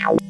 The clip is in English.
you